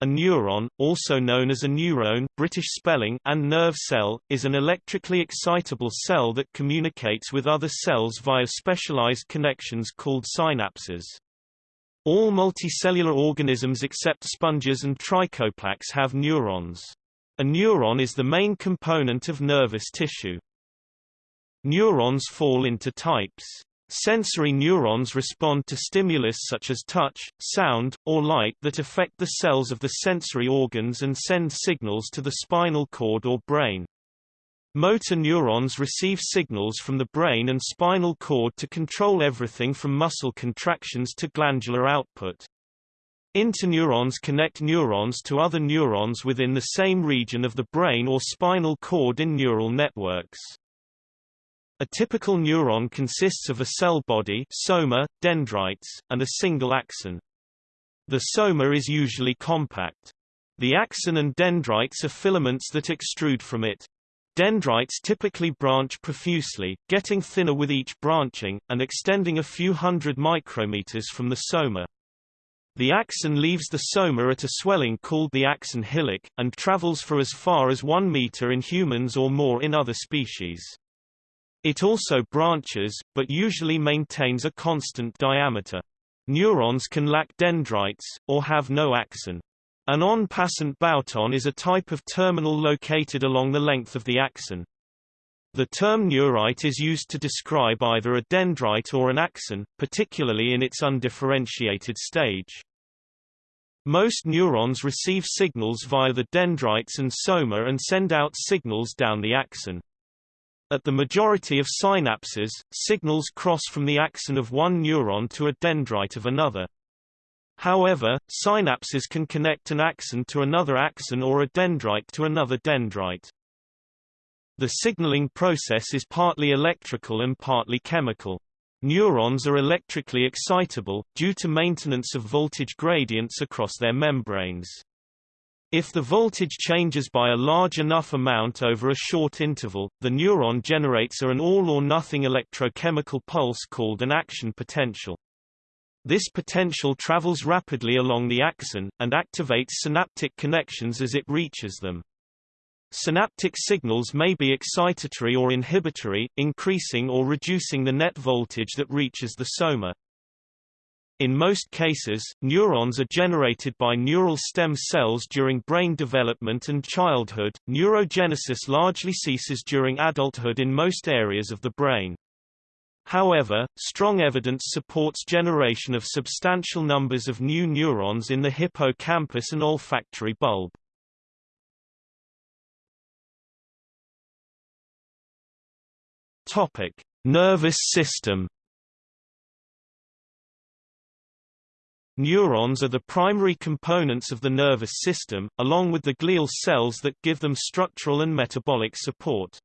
A neuron, also known as a neurone British spelling and nerve cell, is an electrically excitable cell that communicates with other cells via specialized connections called synapses. All multicellular organisms except sponges and trichoplax have neurons. A neuron is the main component of nervous tissue. Neurons fall into types. Sensory neurons respond to stimulus such as touch, sound, or light that affect the cells of the sensory organs and send signals to the spinal cord or brain. Motor neurons receive signals from the brain and spinal cord to control everything from muscle contractions to glandular output. Interneurons connect neurons to other neurons within the same region of the brain or spinal cord in neural networks. A typical neuron consists of a cell body soma, dendrites, and a single axon. The soma is usually compact. The axon and dendrites are filaments that extrude from it. Dendrites typically branch profusely, getting thinner with each branching, and extending a few hundred micrometers from the soma. The axon leaves the soma at a swelling called the axon hillock, and travels for as far as 1 meter in humans or more in other species. It also branches, but usually maintains a constant diameter. Neurons can lack dendrites, or have no axon. An en passant bouton is a type of terminal located along the length of the axon. The term neurite is used to describe either a dendrite or an axon, particularly in its undifferentiated stage. Most neurons receive signals via the dendrites and soma and send out signals down the axon. At the majority of synapses, signals cross from the axon of one neuron to a dendrite of another. However, synapses can connect an axon to another axon or a dendrite to another dendrite. The signaling process is partly electrical and partly chemical. Neurons are electrically excitable, due to maintenance of voltage gradients across their membranes. If the voltage changes by a large enough amount over a short interval, the neuron generates an all-or-nothing electrochemical pulse called an action potential. This potential travels rapidly along the axon, and activates synaptic connections as it reaches them. Synaptic signals may be excitatory or inhibitory, increasing or reducing the net voltage that reaches the soma. In most cases, neurons are generated by neural stem cells during brain development and childhood. Neurogenesis largely ceases during adulthood in most areas of the brain. However, strong evidence supports generation of substantial numbers of new neurons in the hippocampus and olfactory bulb. Topic: Nervous system Neurons are the primary components of the nervous system, along with the glial cells that give them structural and metabolic support.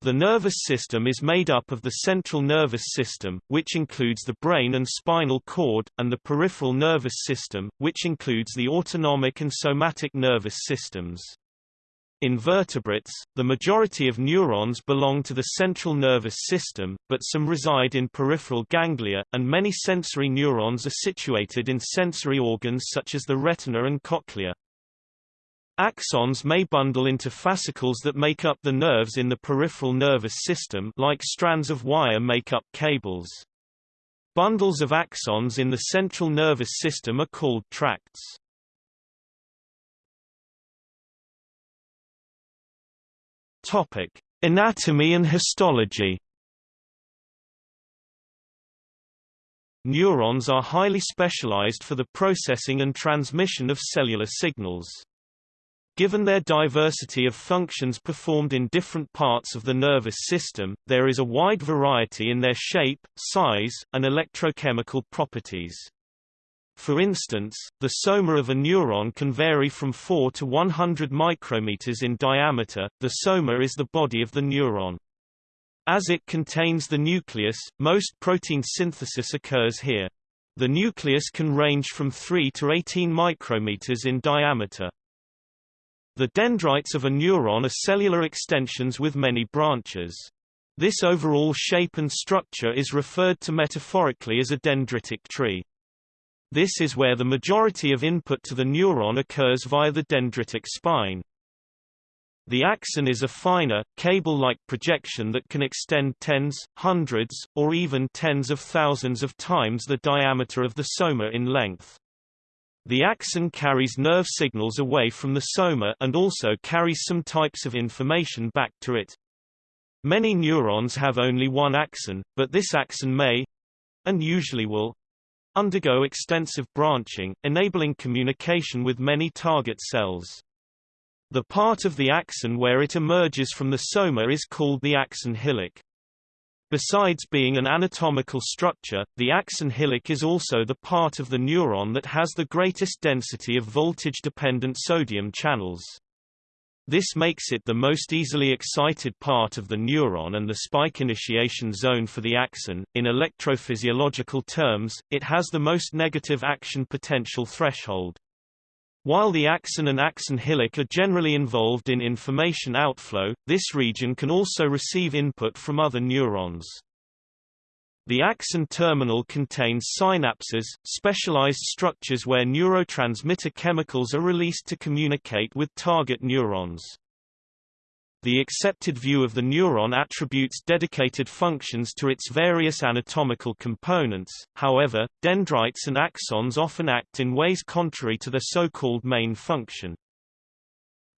The nervous system is made up of the central nervous system, which includes the brain and spinal cord, and the peripheral nervous system, which includes the autonomic and somatic nervous systems. In vertebrates, the majority of neurons belong to the central nervous system, but some reside in peripheral ganglia, and many sensory neurons are situated in sensory organs such as the retina and cochlea. Axons may bundle into fascicles that make up the nerves in the peripheral nervous system like strands of wire make up cables. Bundles of axons in the central nervous system are called tracts. Topic: Anatomy and histology. Neurons are highly specialized for the processing and transmission of cellular signals. Given their diversity of functions performed in different parts of the nervous system, there is a wide variety in their shape, size, and electrochemical properties. For instance, the soma of a neuron can vary from 4 to 100 micrometers in diameter. The soma is the body of the neuron. As it contains the nucleus, most protein synthesis occurs here. The nucleus can range from 3 to 18 micrometers in diameter. The dendrites of a neuron are cellular extensions with many branches. This overall shape and structure is referred to metaphorically as a dendritic tree. This is where the majority of input to the neuron occurs via the dendritic spine. The axon is a finer, cable-like projection that can extend tens, hundreds, or even tens of thousands of times the diameter of the soma in length. The axon carries nerve signals away from the soma and also carries some types of information back to it. Many neurons have only one axon, but this axon may and usually will undergo extensive branching, enabling communication with many target cells. The part of the axon where it emerges from the soma is called the axon hillock. Besides being an anatomical structure, the axon hillock is also the part of the neuron that has the greatest density of voltage-dependent sodium channels. This makes it the most easily excited part of the neuron and the spike initiation zone for the axon. In electrophysiological terms, it has the most negative action potential threshold. While the axon and axon hillock are generally involved in information outflow, this region can also receive input from other neurons. The axon terminal contains synapses, specialized structures where neurotransmitter chemicals are released to communicate with target neurons. The accepted view of the neuron attributes dedicated functions to its various anatomical components, however, dendrites and axons often act in ways contrary to their so-called main function.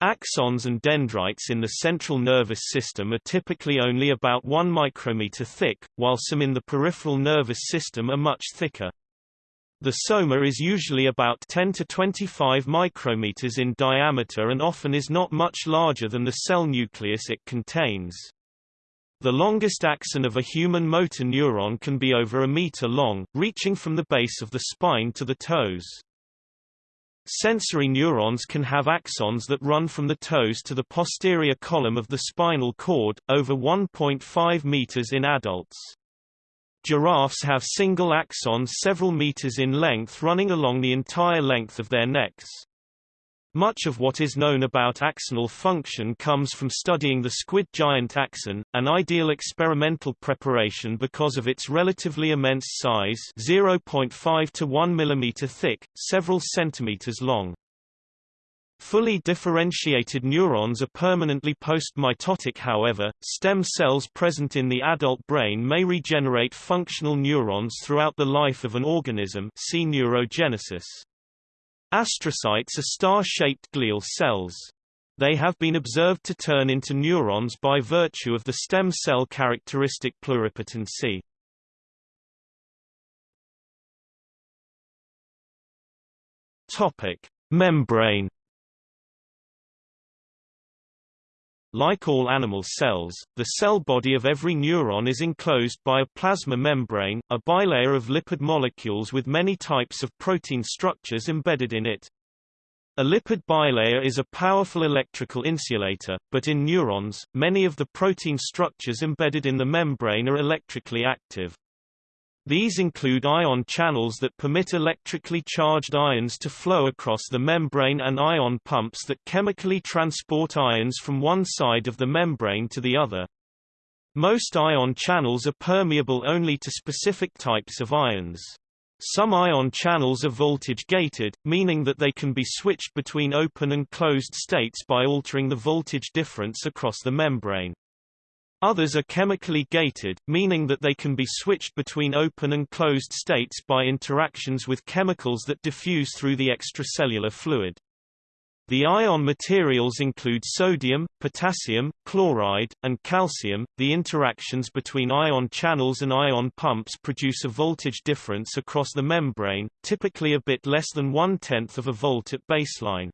Axons and dendrites in the central nervous system are typically only about 1 micrometer thick, while some in the peripheral nervous system are much thicker. The soma is usually about 10 to 25 micrometers in diameter and often is not much larger than the cell nucleus it contains. The longest axon of a human motor neuron can be over a meter long, reaching from the base of the spine to the toes. Sensory neurons can have axons that run from the toes to the posterior column of the spinal cord, over 1.5 meters in adults. Giraffes have single axons several meters in length running along the entire length of their necks. Much of what is known about axonal function comes from studying the squid giant axon, an ideal experimental preparation because of its relatively immense size 0.5 to 1 mm thick, several centimeters long. Fully differentiated neurons are permanently post-mitotic however, stem cells present in the adult brain may regenerate functional neurons throughout the life of an organism see neurogenesis. Astrocytes are star-shaped glial cells. They have been observed to turn into neurons by virtue of the stem cell characteristic pluripotency. Topic: Membrane Like all animal cells, the cell body of every neuron is enclosed by a plasma membrane, a bilayer of lipid molecules with many types of protein structures embedded in it. A lipid bilayer is a powerful electrical insulator, but in neurons, many of the protein structures embedded in the membrane are electrically active. These include ion channels that permit electrically charged ions to flow across the membrane and ion pumps that chemically transport ions from one side of the membrane to the other. Most ion channels are permeable only to specific types of ions. Some ion channels are voltage-gated, meaning that they can be switched between open and closed states by altering the voltage difference across the membrane. Others are chemically gated, meaning that they can be switched between open and closed states by interactions with chemicals that diffuse through the extracellular fluid. The ion materials include sodium, potassium, chloride, and calcium. The interactions between ion channels and ion pumps produce a voltage difference across the membrane, typically a bit less than one-tenth of a volt at baseline.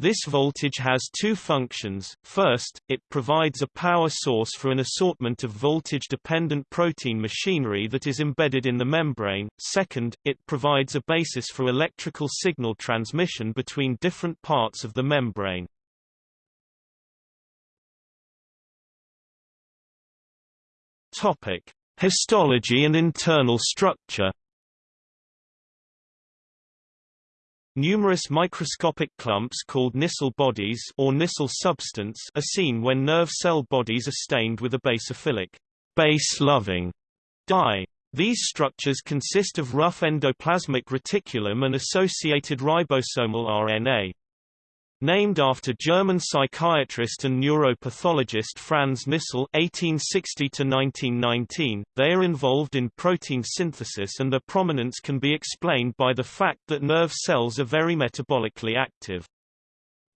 This voltage has two functions. First, it provides a power source for an assortment of voltage-dependent protein machinery that is embedded in the membrane. Second, it provides a basis for electrical signal transmission between different parts of the membrane. Topic: Histology and internal structure. Numerous microscopic clumps called Nissl bodies or Nissl substance are seen when nerve cell bodies are stained with a basophilic, base-loving dye. These structures consist of rough endoplasmic reticulum and associated ribosomal RNA. Named after German psychiatrist and neuropathologist Franz Nissl (1860–1919), they are involved in protein synthesis, and their prominence can be explained by the fact that nerve cells are very metabolically active.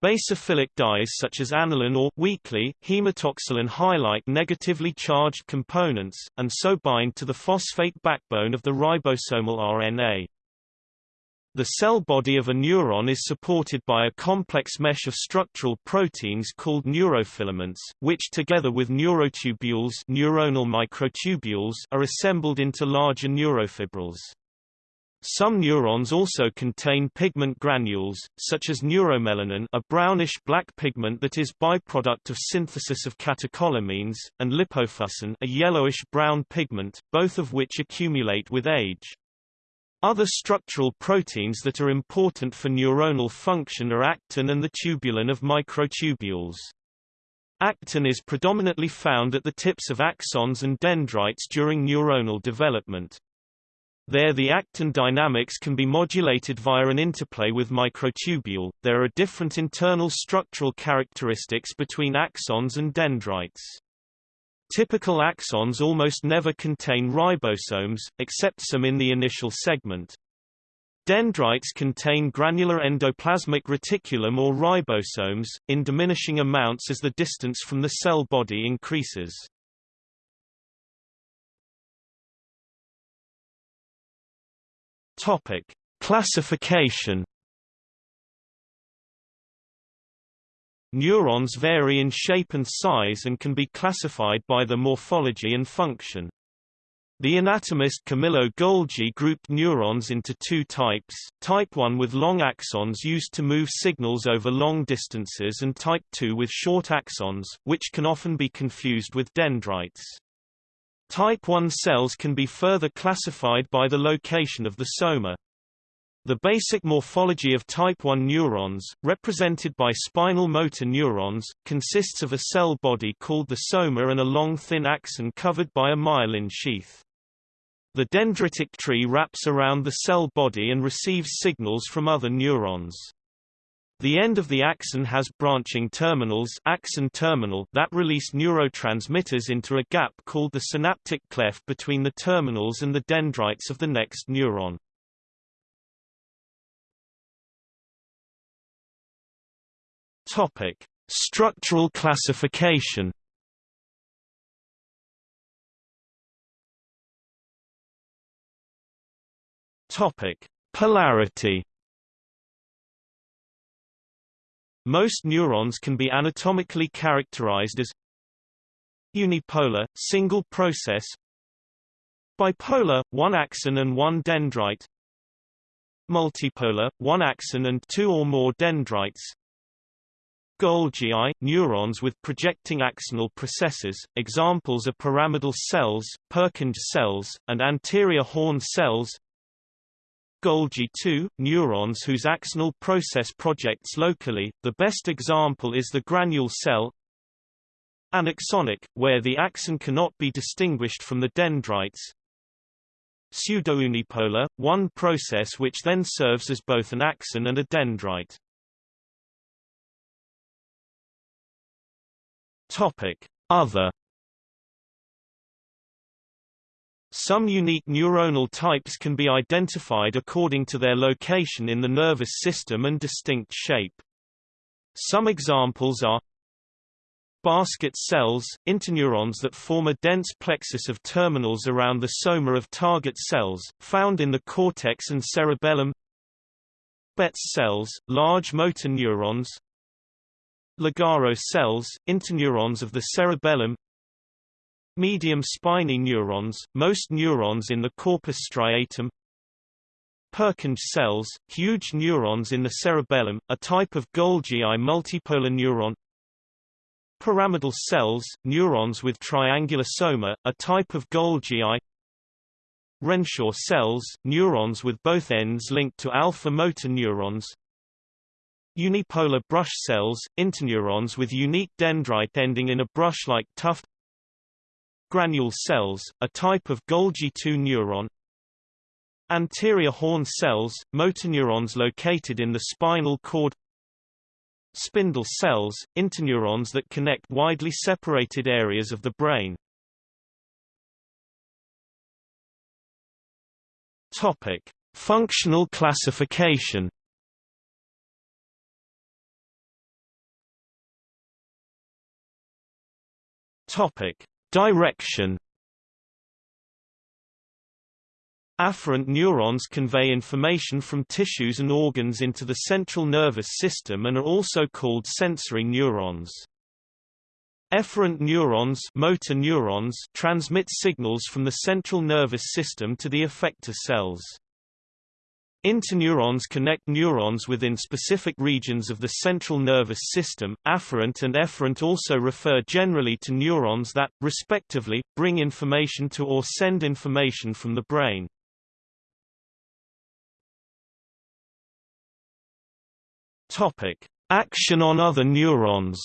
Basophilic dyes such as aniline or weakly hematoxylin highlight negatively charged components, and so bind to the phosphate backbone of the ribosomal RNA. The cell body of a neuron is supported by a complex mesh of structural proteins called neurofilaments, which together with neurotubules, neuronal microtubules are assembled into larger neurofibrils. Some neurons also contain pigment granules, such as neuromelanin a brownish-black pigment that is byproduct of synthesis of catecholamines, and lipofuscin a yellowish-brown pigment, both of which accumulate with age. Other structural proteins that are important for neuronal function are actin and the tubulin of microtubules. Actin is predominantly found at the tips of axons and dendrites during neuronal development. There the actin dynamics can be modulated via an interplay with microtubule. There are different internal structural characteristics between axons and dendrites. Typical axons almost never contain ribosomes, except some in the initial segment. Dendrites contain granular endoplasmic reticulum or ribosomes, in diminishing amounts as the distance from the cell body increases. Topic: Classification Neurons vary in shape and size and can be classified by their morphology and function. The anatomist Camillo Golgi grouped neurons into two types, type 1 with long axons used to move signals over long distances and type 2 with short axons, which can often be confused with dendrites. Type 1 cells can be further classified by the location of the soma. The basic morphology of type 1 neurons, represented by spinal motor neurons, consists of a cell body called the soma and a long thin axon covered by a myelin sheath. The dendritic tree wraps around the cell body and receives signals from other neurons. The end of the axon has branching terminals axon terminal that release neurotransmitters into a gap called the synaptic cleft between the terminals and the dendrites of the next neuron. Topic: Structural classification. Topic: Polarity. Most neurons can be anatomically characterized as unipolar, single process bipolar, one axon and one dendrite multipolar, one axon and two or more dendrites Golgi neurons with projecting axonal processes, examples are pyramidal cells, Purkinje cells, and anterior horn cells. Golgi 2 neurons whose axonal process projects locally, the best example is the granule cell. Anaxonic, where the axon cannot be distinguished from the dendrites. Pseudounipolar, one process which then serves as both an axon and a dendrite. Topic: Other. Some unique neuronal types can be identified according to their location in the nervous system and distinct shape. Some examples are basket cells, interneurons that form a dense plexus of terminals around the soma of target cells, found in the cortex and cerebellum. Betz cells, large motor neurons Lugaro cells, interneurons of the cerebellum Medium spiny neurons, most neurons in the corpus striatum Purkinje cells, huge neurons in the cerebellum, a type of Golgi multipolar neuron Pyramidal cells, neurons with triangular soma, a type of Golgi Renshaw cells, neurons with both ends linked to alpha motor neurons Unipolar brush cells, interneurons with unique dendrite ending in a brush-like tuft. Granule cells, a type of Golgi 2 neuron. Anterior horn cells, motoneurons located in the spinal cord. Spindle cells, interneurons that connect widely separated areas of the brain. Topic. Functional classification Topic: Direction. Afferent neurons convey information from tissues and organs into the central nervous system and are also called sensory neurons. Efferent neurons, motor neurons transmit signals from the central nervous system to the effector cells. Interneurons connect neurons within specific regions of the central nervous system. Afferent and efferent also refer generally to neurons that, respectively, bring information to or send information from the brain. Topic: Action on other neurons.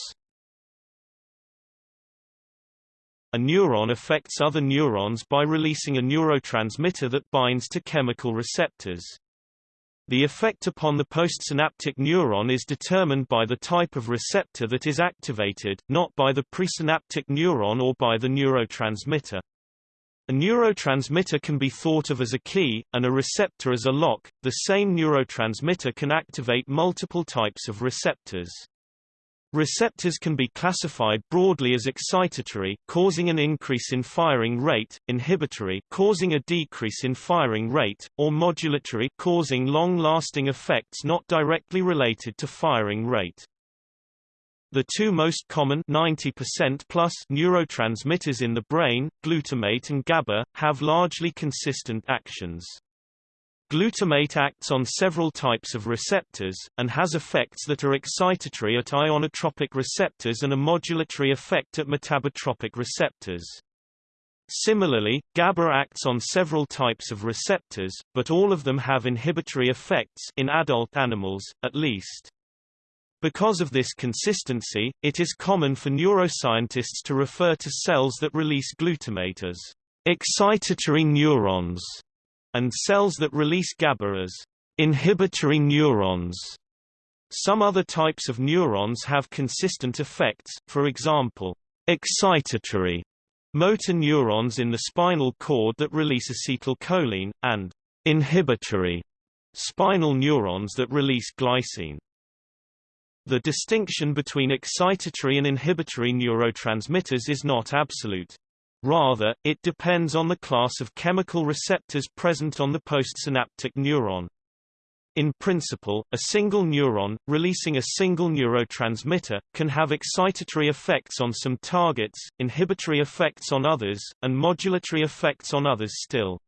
A neuron affects other neurons by releasing a neurotransmitter that binds to chemical receptors. The effect upon the postsynaptic neuron is determined by the type of receptor that is activated, not by the presynaptic neuron or by the neurotransmitter. A neurotransmitter can be thought of as a key, and a receptor as a lock. The same neurotransmitter can activate multiple types of receptors. Receptors can be classified broadly as excitatory causing an increase in firing rate, inhibitory causing a decrease in firing rate, or modulatory causing long-lasting effects not directly related to firing rate. The two most common 90% plus neurotransmitters in the brain, glutamate and GABA, have largely consistent actions. Glutamate acts on several types of receptors, and has effects that are excitatory at ionotropic receptors and a modulatory effect at metabotropic receptors. Similarly, GABA acts on several types of receptors, but all of them have inhibitory effects in adult animals, at least. Because of this consistency, it is common for neuroscientists to refer to cells that release glutamate as excitatory neurons and cells that release GABA as inhibitory neurons. Some other types of neurons have consistent effects, for example, excitatory motor neurons in the spinal cord that release acetylcholine, and inhibitory spinal neurons that release glycine. The distinction between excitatory and inhibitory neurotransmitters is not absolute. Rather, it depends on the class of chemical receptors present on the postsynaptic neuron. In principle, a single neuron, releasing a single neurotransmitter, can have excitatory effects on some targets, inhibitory effects on others, and modulatory effects on others still.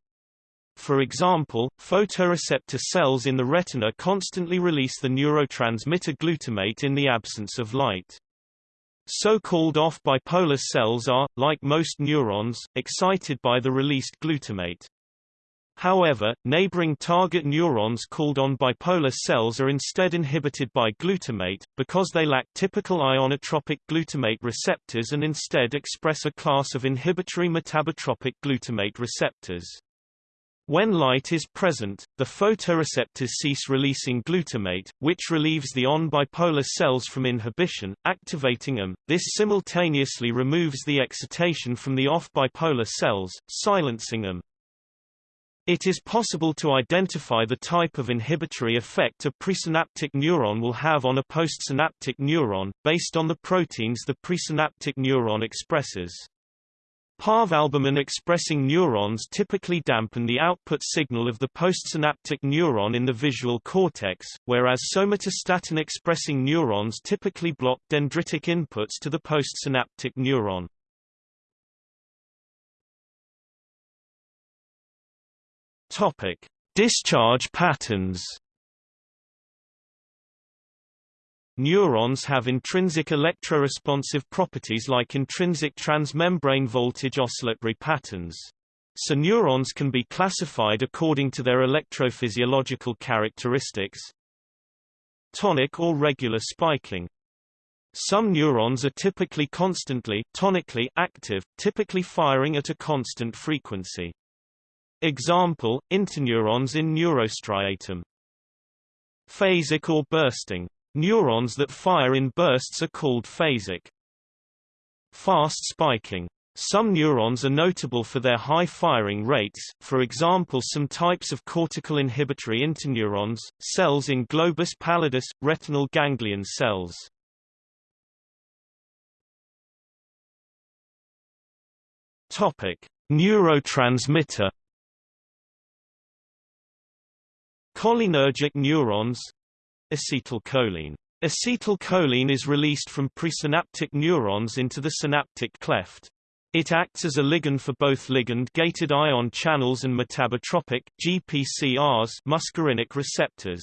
For example, photoreceptor cells in the retina constantly release the neurotransmitter glutamate in the absence of light. So-called off-bipolar cells are, like most neurons, excited by the released glutamate. However, neighboring target neurons called on-bipolar cells are instead inhibited by glutamate, because they lack typical ionotropic glutamate receptors and instead express a class of inhibitory metabotropic glutamate receptors. When light is present, the photoreceptors cease releasing glutamate, which relieves the on-bipolar cells from inhibition, activating them. This simultaneously removes the excitation from the off-bipolar cells, silencing them. It is possible to identify the type of inhibitory effect a presynaptic neuron will have on a postsynaptic neuron, based on the proteins the presynaptic neuron expresses. Parvalbumin-expressing neurons typically dampen the output signal of the postsynaptic neuron in the visual cortex, whereas somatostatin-expressing neurons typically block dendritic inputs to the postsynaptic neuron. Topic: Discharge patterns. Neurons have intrinsic electroresponsive properties like intrinsic transmembrane voltage oscillatory patterns. So neurons can be classified according to their electrophysiological characteristics. Tonic or regular spiking. Some neurons are typically constantly tonically active, typically firing at a constant frequency. Example, interneurons in neurostriatum. Phasic or bursting. Neurons that fire in bursts are called phasic. Fast spiking. Some neurons are notable for their high firing rates, for example some types of cortical inhibitory interneurons, cells in globus pallidus, retinal ganglion cells. Topic: Neurotransmitter Cholinergic neurons acetylcholine Acetylcholine is released from presynaptic neurons into the synaptic cleft. It acts as a ligand for both ligand-gated ion channels and metabotropic GPCRs muscarinic receptors.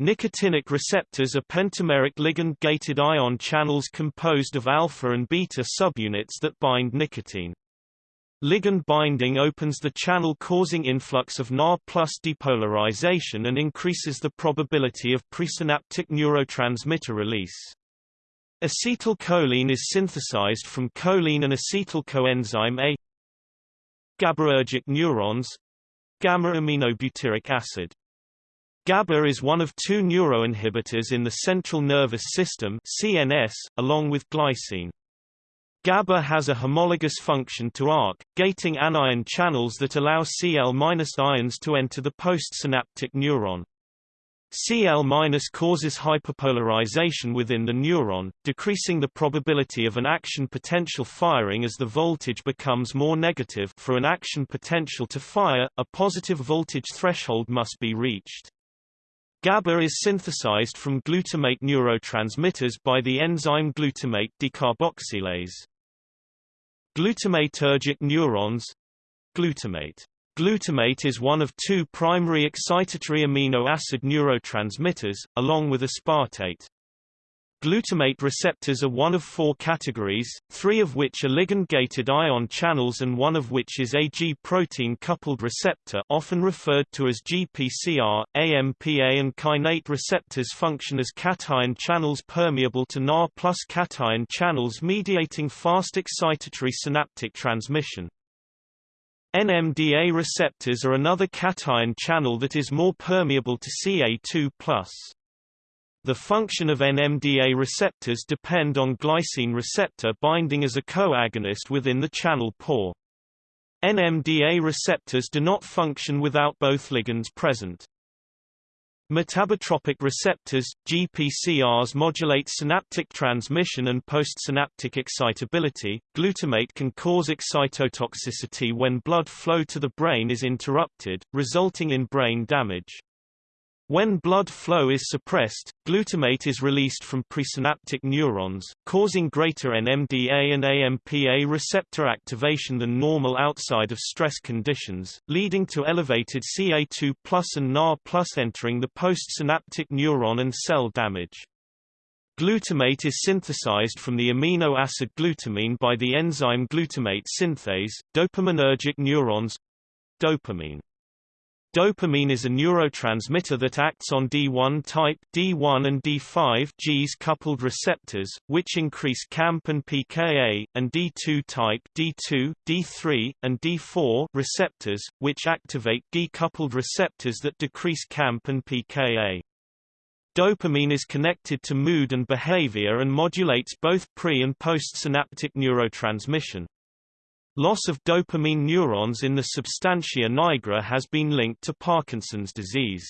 Nicotinic receptors are pentameric ligand-gated ion channels composed of alpha and beta subunits that bind nicotine. Ligand binding opens the channel causing influx of Na plus depolarization and increases the probability of presynaptic neurotransmitter release. Acetylcholine is synthesized from choline and acetyl coenzyme A. GABAergic neurons gamma-aminobutyric acid. GABA is one of two neuroinhibitors in the central nervous system CNS, along with glycine. GABA has a homologous function to ARC, gating anion channels that allow Cl- ions to enter the postsynaptic neuron. Cl- causes hyperpolarization within the neuron, decreasing the probability of an action potential firing as the voltage becomes more negative for an action potential to fire, a positive voltage threshold must be reached. GABA is synthesized from glutamate neurotransmitters by the enzyme glutamate decarboxylase. Glutamatergic neurons Glutamate Glutamate is one of two primary excitatory amino acid neurotransmitters, along with aspartate. Glutamate receptors are one of four categories, three of which are ligand-gated ion channels and one of which is a G-protein-coupled receptor often referred to as GPCR. AMPA and kainate receptors function as cation channels permeable to Na plus cation channels mediating fast excitatory synaptic transmission. NMDA receptors are another cation channel that is more permeable to Ca2+. The function of NMDA receptors depend on glycine receptor binding as a coagonist within the channel pore. NMDA receptors do not function without both ligands present. Metabotropic receptors, GPCRs modulate synaptic transmission and postsynaptic excitability. Glutamate can cause excitotoxicity when blood flow to the brain is interrupted, resulting in brain damage. When blood flow is suppressed, glutamate is released from presynaptic neurons, causing greater NMDA and AMPA receptor activation than normal outside of stress conditions, leading to elevated Ca2 and Na entering the postsynaptic neuron and cell damage. Glutamate is synthesized from the amino acid glutamine by the enzyme glutamate synthase. Dopaminergic neurons dopamine is a neurotransmitter that acts on D1 type D1 and D5 Gs coupled receptors, which increase cAMP and PKA, and D2 type D2, D3, and D4 receptors, which activate G-coupled receptors that decrease cAMP and PKA. Dopamine is connected to mood and behavior and modulates both pre- and postsynaptic neurotransmission. Loss of dopamine neurons in the substantia nigra has been linked to Parkinson's disease.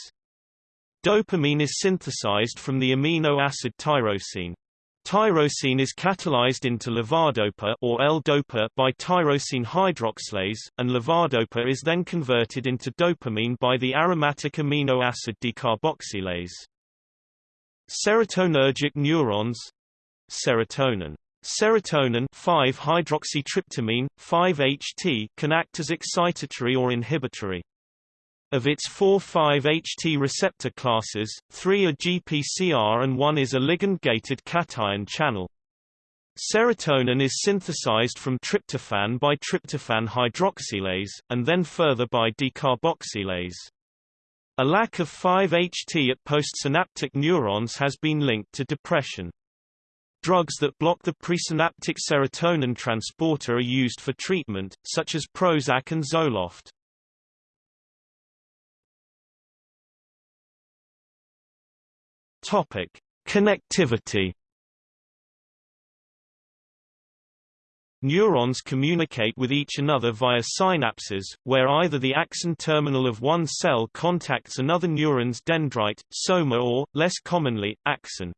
Dopamine is synthesized from the amino acid tyrosine. Tyrosine is catalyzed into levodopa or L-dopa by tyrosine hydroxylase, and levodopa is then converted into dopamine by the aromatic amino acid decarboxylase. Serotonergic neurons serotonin Serotonin 5-hydroxytryptamine, 5-HT can act as excitatory or inhibitory. Of its four 5-HT receptor classes, three are GPCR and one is a ligand-gated cation channel. Serotonin is synthesized from tryptophan by tryptophan hydroxylase, and then further by decarboxylase. A lack of 5-HT at postsynaptic neurons has been linked to depression. Drugs that block the presynaptic serotonin transporter are used for treatment, such as Prozac and Zoloft. Topic: Connectivity. Neurons communicate with each another via synapses, where either the axon terminal of one cell contacts another neuron's dendrite, soma or, less commonly, axon.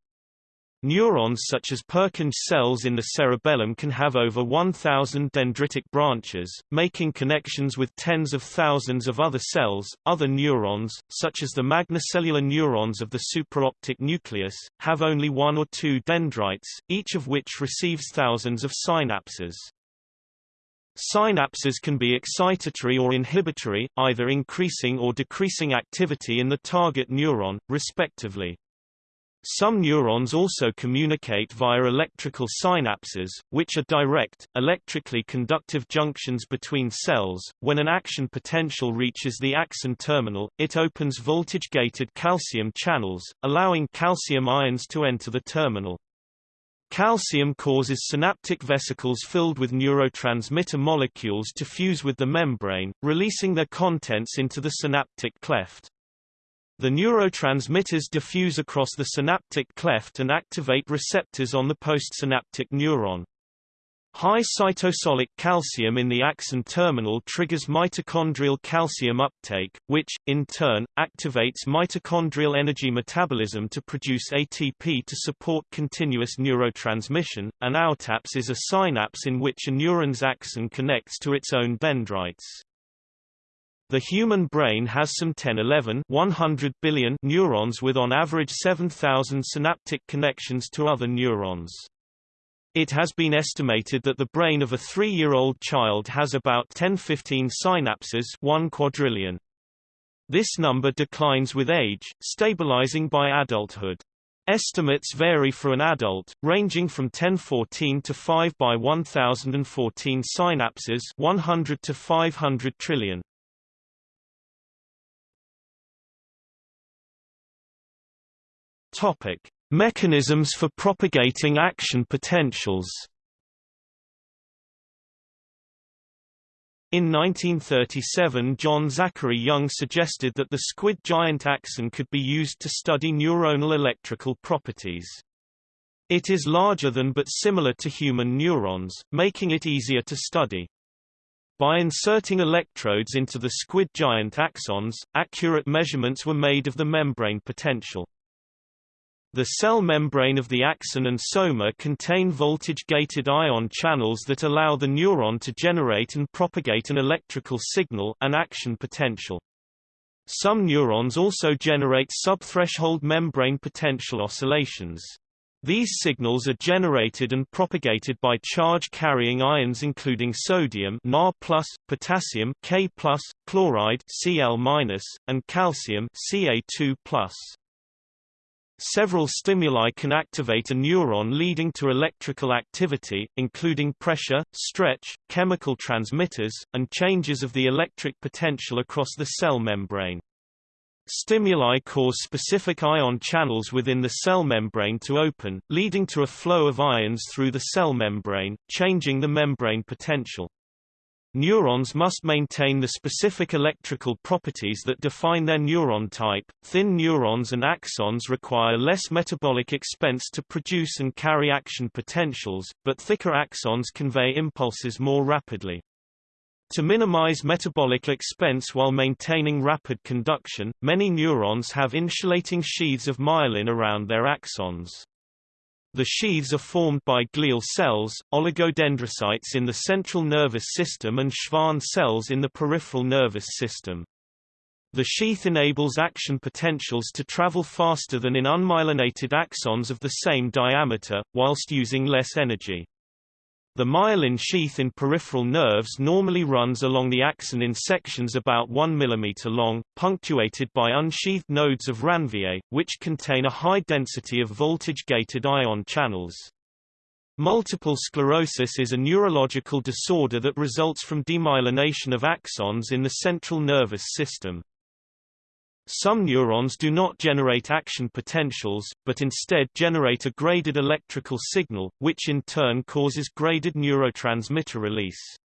Neurons such as Purkinje cells in the cerebellum can have over 1,000 dendritic branches, making connections with tens of thousands of other cells. Other neurons, such as the magnocellular neurons of the supraoptic nucleus, have only one or two dendrites, each of which receives thousands of synapses. Synapses can be excitatory or inhibitory, either increasing or decreasing activity in the target neuron, respectively. Some neurons also communicate via electrical synapses, which are direct, electrically conductive junctions between cells. When an action potential reaches the axon terminal, it opens voltage-gated calcium channels, allowing calcium ions to enter the terminal. Calcium causes synaptic vesicles filled with neurotransmitter molecules to fuse with the membrane, releasing their contents into the synaptic cleft. The neurotransmitters diffuse across the synaptic cleft and activate receptors on the postsynaptic neuron. High cytosolic calcium in the axon terminal triggers mitochondrial calcium uptake, which, in turn, activates mitochondrial energy metabolism to produce ATP to support continuous neurotransmission. An autapse is a synapse in which a neuron's axon connects to its own dendrites. The human brain has some 10-11 100 billion neurons with on average 7,000 synaptic connections to other neurons. It has been estimated that the brain of a three-year-old child has about 10-15 synapses 1 quadrillion. This number declines with age, stabilizing by adulthood. Estimates vary for an adult, ranging from 1014 to 5 by 1014 synapses 100 to 500 trillion. Topic: Mechanisms for propagating action potentials. In 1937 John Zachary Young suggested that the squid giant axon could be used to study neuronal electrical properties. It is larger than but similar to human neurons, making it easier to study. By inserting electrodes into the squid giant axons, accurate measurements were made of the membrane potential. The cell membrane of the axon and soma contain voltage-gated ion channels that allow the neuron to generate and propagate an electrical signal an action potential. Some neurons also generate subthreshold membrane potential oscillations. These signals are generated and propagated by charge-carrying ions including sodium Na+, potassium K+, chloride Cl-, and calcium Ca2+. Several stimuli can activate a neuron leading to electrical activity, including pressure, stretch, chemical transmitters, and changes of the electric potential across the cell membrane. Stimuli cause specific ion channels within the cell membrane to open, leading to a flow of ions through the cell membrane, changing the membrane potential. Neurons must maintain the specific electrical properties that define their neuron type. Thin neurons and axons require less metabolic expense to produce and carry action potentials, but thicker axons convey impulses more rapidly. To minimize metabolic expense while maintaining rapid conduction, many neurons have insulating sheaths of myelin around their axons. The sheaths are formed by glial cells, oligodendrocytes in the central nervous system and Schwann cells in the peripheral nervous system. The sheath enables action potentials to travel faster than in unmyelinated axons of the same diameter, whilst using less energy. The myelin sheath in peripheral nerves normally runs along the axon in sections about 1 mm long, punctuated by unsheathed nodes of Ranvier, which contain a high density of voltage-gated ion channels. Multiple sclerosis is a neurological disorder that results from demyelination of axons in the central nervous system. Some neurons do not generate action potentials, but instead generate a graded electrical signal, which in turn causes graded neurotransmitter release.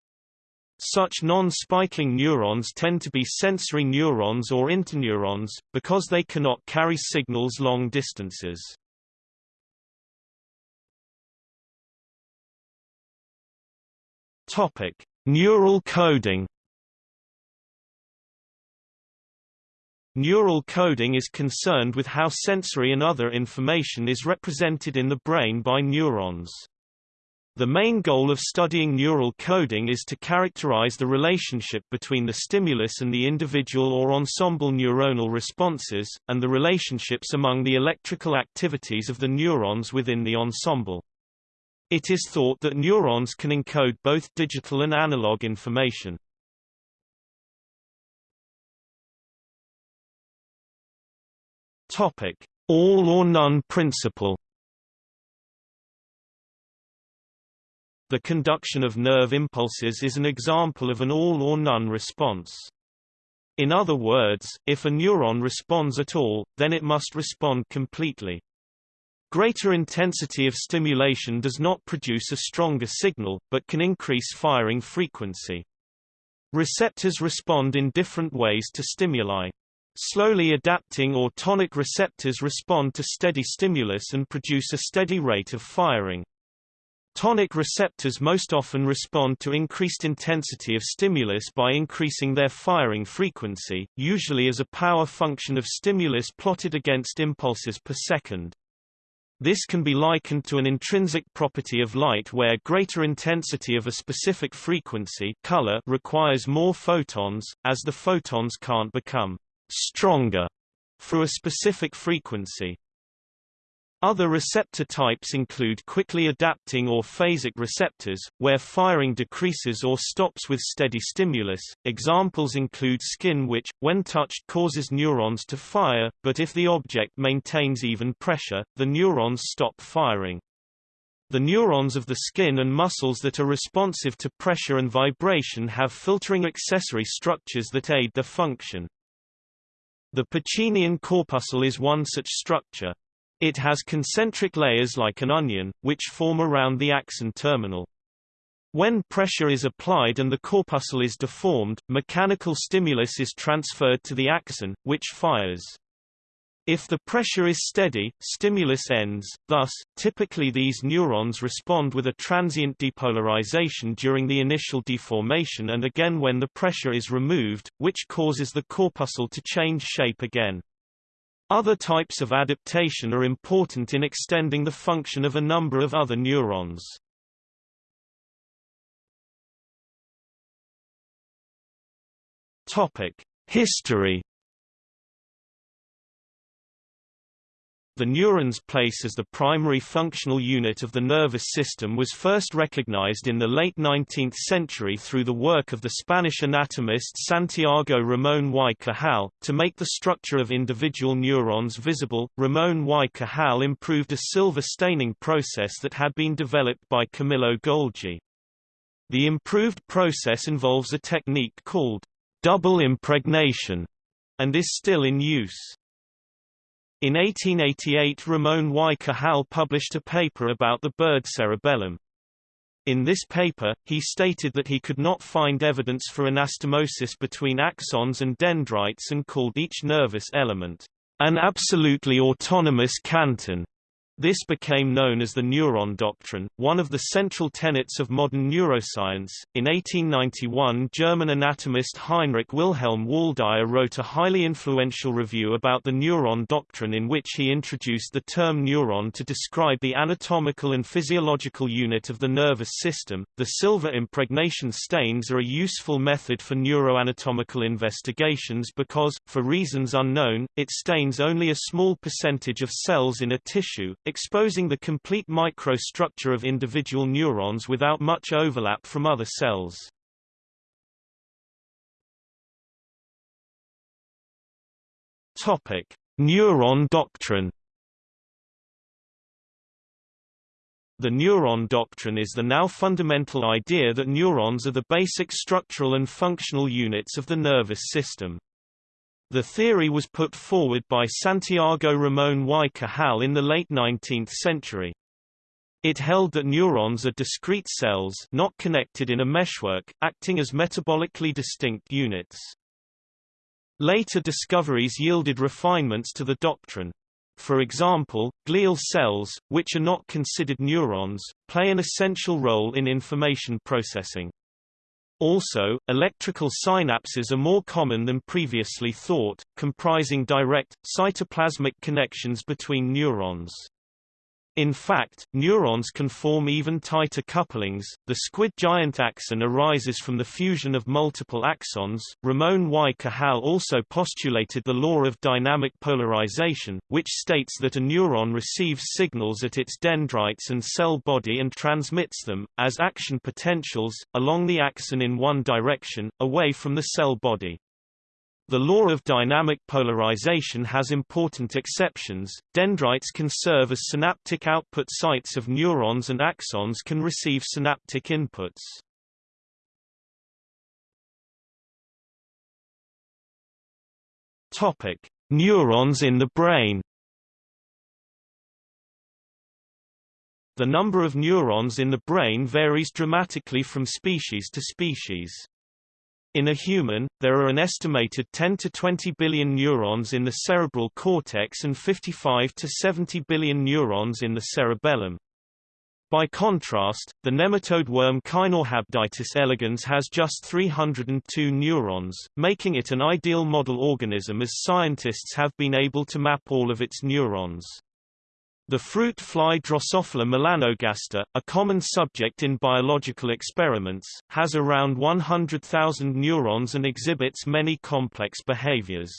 Such non-spiking neurons tend to be sensory neurons or interneurons, because they cannot carry signals long distances. Topic: Neural coding. Neural coding is concerned with how sensory and other information is represented in the brain by neurons. The main goal of studying neural coding is to characterize the relationship between the stimulus and the individual or ensemble neuronal responses, and the relationships among the electrical activities of the neurons within the ensemble. It is thought that neurons can encode both digital and analog information. Topic: All or none principle. The conduction of nerve impulses is an example of an all or none response. In other words, if a neuron responds at all, then it must respond completely. Greater intensity of stimulation does not produce a stronger signal, but can increase firing frequency. Receptors respond in different ways to stimuli. Slowly adapting or tonic receptors respond to steady stimulus and produce a steady rate of firing. Tonic receptors most often respond to increased intensity of stimulus by increasing their firing frequency, usually as a power function of stimulus plotted against impulses per second. This can be likened to an intrinsic property of light where greater intensity of a specific frequency color requires more photons, as the photons can't become stronger for a specific frequency. Other receptor types include quickly adapting or phasic receptors, where firing decreases or stops with steady stimulus. Examples include skin which, when touched causes neurons to fire, but if the object maintains even pressure, the neurons stop firing. The neurons of the skin and muscles that are responsive to pressure and vibration have filtering accessory structures that aid their function. The Pacinian corpuscle is one such structure. It has concentric layers like an onion, which form around the axon terminal. When pressure is applied and the corpuscle is deformed, mechanical stimulus is transferred to the axon, which fires. If the pressure is steady, stimulus ends, thus, typically these neurons respond with a transient depolarization during the initial deformation and again when the pressure is removed, which causes the corpuscle to change shape again. Other types of adaptation are important in extending the function of a number of other neurons. History The neuron's place as the primary functional unit of the nervous system was first recognized in the late 19th century through the work of the Spanish anatomist Santiago Ramón y Cajal. To make the structure of individual neurons visible, Ramón y Cajal improved a silver staining process that had been developed by Camillo Golgi. The improved process involves a technique called double impregnation and is still in use. In 1888 Ramon y Cajal published a paper about the bird cerebellum. In this paper, he stated that he could not find evidence for anastomosis between axons and dendrites and called each nervous element an absolutely autonomous canton. This became known as the neuron doctrine, one of the central tenets of modern neuroscience. In 1891, German anatomist Heinrich Wilhelm Waldeyer wrote a highly influential review about the neuron doctrine in which he introduced the term neuron to describe the anatomical and physiological unit of the nervous system. The silver impregnation stains are a useful method for neuroanatomical investigations because, for reasons unknown, it stains only a small percentage of cells in a tissue, exposing the complete microstructure of individual neurons without much overlap from other cells. Topic: Neuron doctrine The neuron doctrine is the now fundamental idea that neurons are the basic structural and functional units of the nervous system. The theory was put forward by Santiago Ramón y Cajal in the late 19th century. It held that neurons are discrete cells not connected in a meshwork, acting as metabolically distinct units. Later discoveries yielded refinements to the doctrine. For example, glial cells, which are not considered neurons, play an essential role in information processing. Also, electrical synapses are more common than previously thought, comprising direct, cytoplasmic connections between neurons. In fact, neurons can form even tighter couplings. The squid giant axon arises from the fusion of multiple axons. Ramon y Cajal also postulated the law of dynamic polarization, which states that a neuron receives signals at its dendrites and cell body and transmits them, as action potentials, along the axon in one direction, away from the cell body. The law of dynamic polarization has important exceptions. Dendrites can serve as synaptic output sites of neurons and axons can receive synaptic inputs. Topic: Neurons in the brain. The number of neurons in the brain varies dramatically from species to species. In a human, there are an estimated 10 to 20 billion neurons in the cerebral cortex and 55 to 70 billion neurons in the cerebellum. By contrast, the nematode worm Caenorhabditis elegans has just 302 neurons, making it an ideal model organism as scientists have been able to map all of its neurons. The fruit fly Drosophila melanogaster, a common subject in biological experiments, has around 100,000 neurons and exhibits many complex behaviors.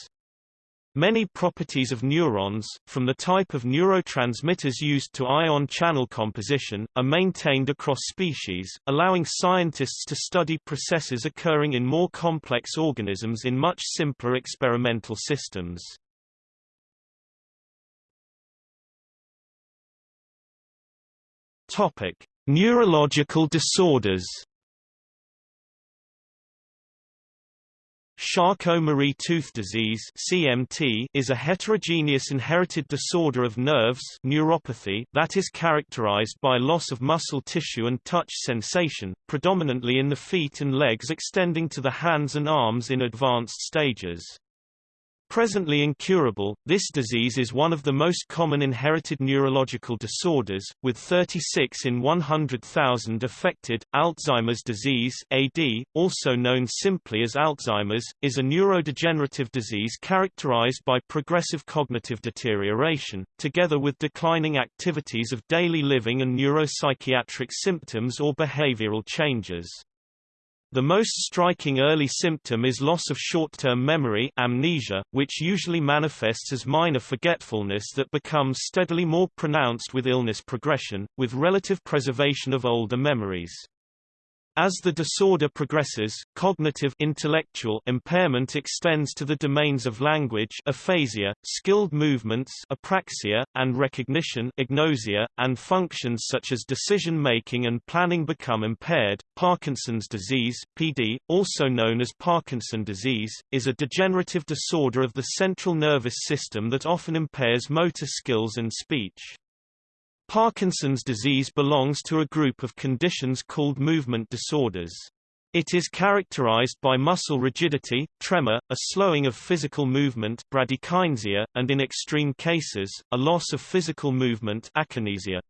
Many properties of neurons, from the type of neurotransmitters used to ion channel composition, are maintained across species, allowing scientists to study processes occurring in more complex organisms in much simpler experimental systems. Topic: Neurological disorders. Charcot-Marie tooth disease (CMT) is a heterogeneous inherited disorder of nerves neuropathy that is characterized by loss of muscle tissue and touch sensation, predominantly in the feet and legs extending to the hands and arms in advanced stages. Presently incurable, this disease is one of the most common inherited neurological disorders, with 36 in 100,000 affected. Alzheimer's disease (AD), also known simply as Alzheimer's, is a neurodegenerative disease characterized by progressive cognitive deterioration, together with declining activities of daily living and neuropsychiatric symptoms or behavioral changes. The most striking early symptom is loss of short-term memory amnesia, which usually manifests as minor forgetfulness that becomes steadily more pronounced with illness progression, with relative preservation of older memories. As the disorder progresses, cognitive intellectual impairment extends to the domains of language aphasia, skilled movements apraxia, and recognition agnosia, and functions such as decision-making and planning become impaired. Parkinson's disease PD, also known as Parkinson disease, is a degenerative disorder of the central nervous system that often impairs motor skills and speech. Parkinson's disease belongs to a group of conditions called movement disorders. It is characterized by muscle rigidity, tremor, a slowing of physical movement bradykinesia, and in extreme cases, a loss of physical movement akinesia.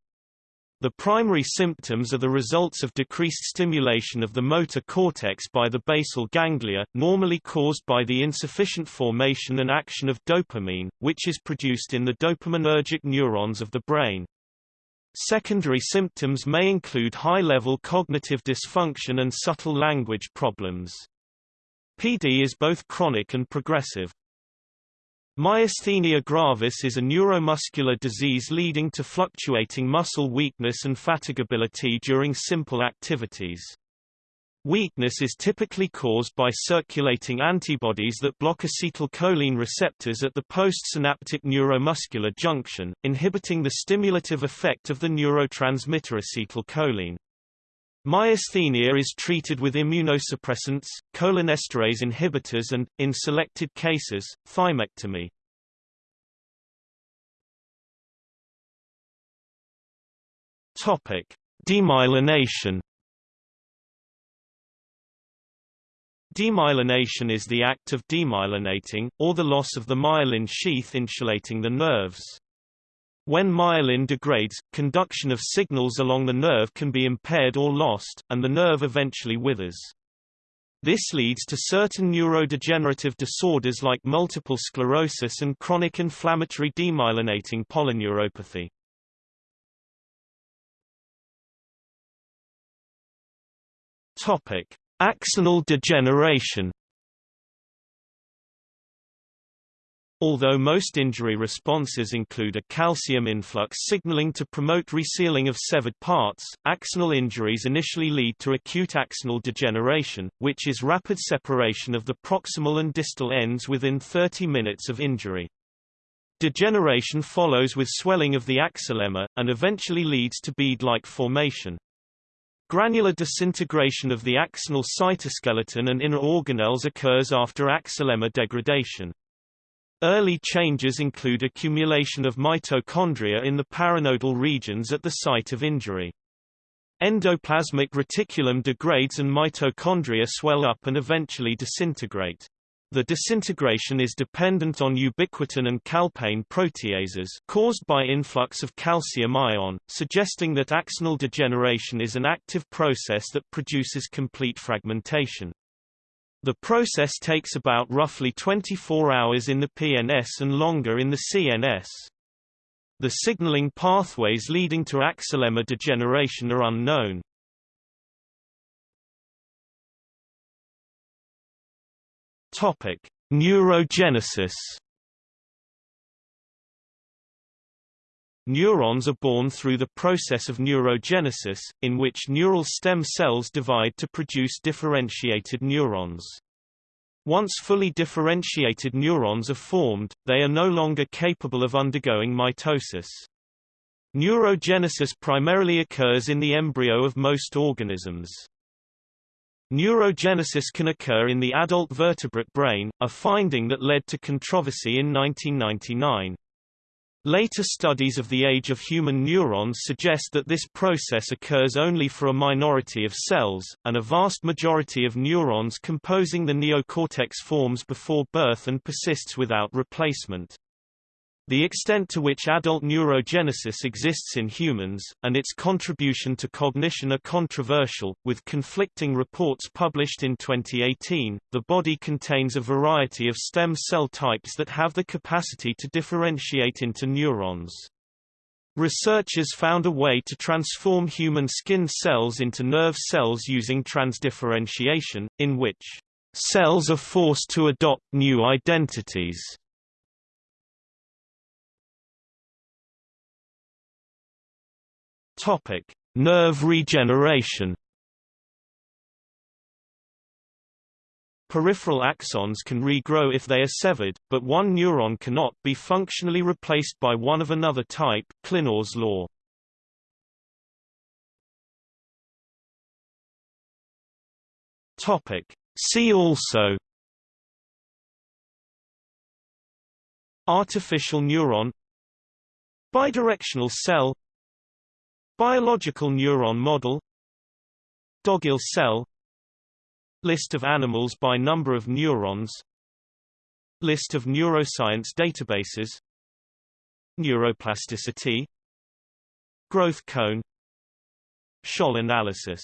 The primary symptoms are the results of decreased stimulation of the motor cortex by the basal ganglia, normally caused by the insufficient formation and action of dopamine, which is produced in the dopaminergic neurons of the brain. Secondary symptoms may include high-level cognitive dysfunction and subtle language problems. PD is both chronic and progressive. Myasthenia gravis is a neuromuscular disease leading to fluctuating muscle weakness and fatigability during simple activities. Weakness is typically caused by circulating antibodies that block acetylcholine receptors at the postsynaptic neuromuscular junction, inhibiting the stimulative effect of the neurotransmitter acetylcholine. Myasthenia is treated with immunosuppressants, cholinesterase inhibitors and, in selected cases, thymectomy. Demyelination. Demyelination is the act of demyelinating, or the loss of the myelin sheath insulating the nerves. When myelin degrades, conduction of signals along the nerve can be impaired or lost, and the nerve eventually withers. This leads to certain neurodegenerative disorders like multiple sclerosis and chronic inflammatory demyelinating polyneuropathy. Topic: Axonal degeneration. Although most injury responses include a calcium influx signaling to promote resealing of severed parts, axonal injuries initially lead to acute axonal degeneration, which is rapid separation of the proximal and distal ends within 30 minutes of injury. Degeneration follows with swelling of the axolemma, and eventually leads to bead-like formation. Granular disintegration of the axonal cytoskeleton and inner organelles occurs after axolemma degradation. Early changes include accumulation of mitochondria in the paranodal regions at the site of injury. Endoplasmic reticulum degrades and mitochondria swell up and eventually disintegrate. The disintegration is dependent on ubiquitin and calpain proteases caused by influx of calcium ion, suggesting that axonal degeneration is an active process that produces complete fragmentation. The process takes about roughly 24 hours in the PNS and longer in the CNS. The signaling pathways leading to axolemma degeneration are unknown. Topic: Neurogenesis. Neurons are born through the process of neurogenesis, in which neural stem cells divide to produce differentiated neurons. Once fully differentiated neurons are formed, they are no longer capable of undergoing mitosis. Neurogenesis primarily occurs in the embryo of most organisms. Neurogenesis can occur in the adult vertebrate brain, a finding that led to controversy in 1999. Later studies of the age of human neurons suggest that this process occurs only for a minority of cells, and a vast majority of neurons composing the neocortex forms before birth and persists without replacement. The extent to which adult neurogenesis exists in humans, and its contribution to cognition are controversial, with conflicting reports published in 2018. The body contains a variety of stem cell types that have the capacity to differentiate into neurons. Researchers found a way to transform human skin cells into nerve cells using transdifferentiation, in which cells are forced to adopt new identities. Topic: Nerve regeneration. Peripheral axons can regrow if they are severed, but one neuron cannot be functionally replaced by one of another type Llinás's law. Topic: See also Artificial neuron Bidirectional cell Biological neuron model. Dogiel cell. List of animals by number of neurons. List of neuroscience databases. Neuroplasticity. Growth cone. Sholl analysis